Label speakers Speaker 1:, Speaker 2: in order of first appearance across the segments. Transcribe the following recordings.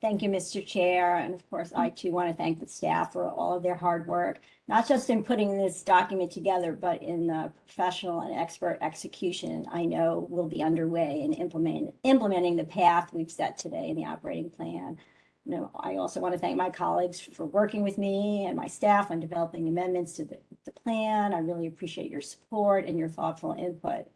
Speaker 1: Thank you, Mr. Chair. And of course, I too want to thank the staff for all of their hard work, not just in putting this document together, but in the professional and expert execution I know will be underway in implementing, implementing the path we've set today in the operating plan. You know, I also want to thank my colleagues for working with me and my staff on developing amendments to the, the plan. I really appreciate your support and your thoughtful input.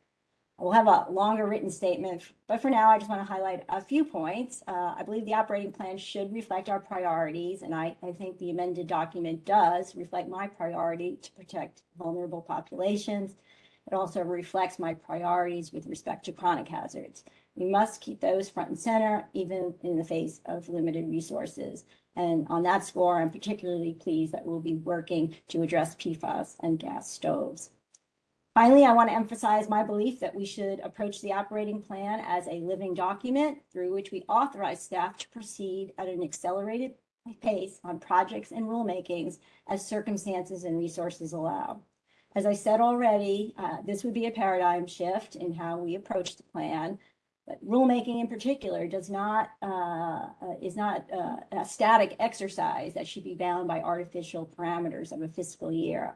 Speaker 1: We'll have a longer written statement, but for now, I just want to highlight a few points. Uh, I believe the operating plan should reflect our priorities, and I, I think the amended document does reflect my priority to protect vulnerable populations. It also reflects my priorities with respect to chronic hazards. We must keep those front and center, even in the face of limited resources. And on that score, I'm particularly pleased that we'll be working to address PFAS and gas stoves. Finally, I want to emphasize my belief that we should approach the operating plan as a living document through which we authorize staff to proceed at an accelerated pace on projects and rulemakings as circumstances and resources allow. As I said already, uh, this would be a paradigm shift in how we approach the plan, but rulemaking in particular does not uh, uh, is not uh, a static exercise that should be bound by artificial parameters of a fiscal year.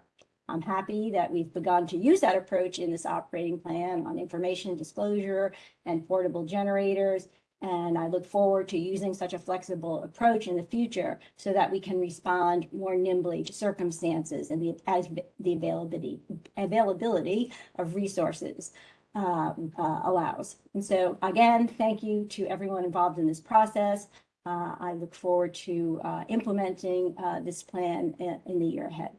Speaker 1: I'm happy that we've begun to use that approach in this operating plan on information disclosure and portable generators. And I look forward to using such a flexible approach in the future so that we can respond more nimbly to circumstances and the, as the availability, availability of resources uh, uh, allows. And so again, thank you to everyone involved in this process. Uh, I look forward to uh, implementing uh, this plan in, in the year ahead.